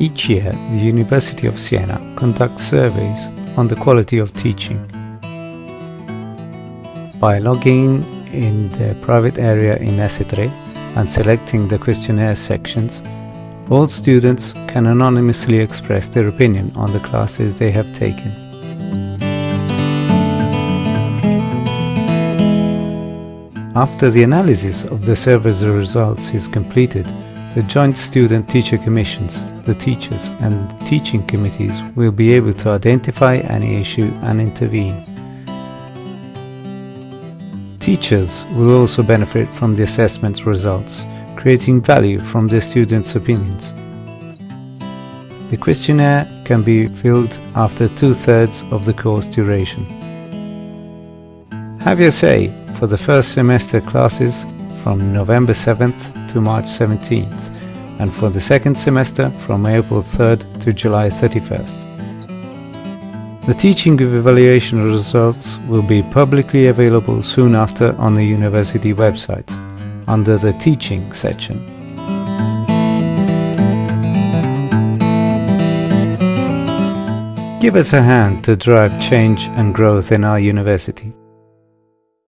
Each year, the University of Siena conducts surveys on the quality of teaching. By logging in the private area in Esse3 and selecting the questionnaire sections, all students can anonymously express their opinion on the classes they have taken. After the analysis of the survey's results is completed, the Joint Student Teacher Commissions, the teachers and teaching committees will be able to identify any issue and intervene. Teachers will also benefit from the assessment's results, creating value from the students' opinions. The questionnaire can be filled after two-thirds of the course duration. Have your say for the first semester classes from November 7th to March 17th and for the second semester from April 3rd to July 31st. The teaching evaluation results will be publicly available soon after on the university website, under the Teaching section. Give us a hand to drive change and growth in our university.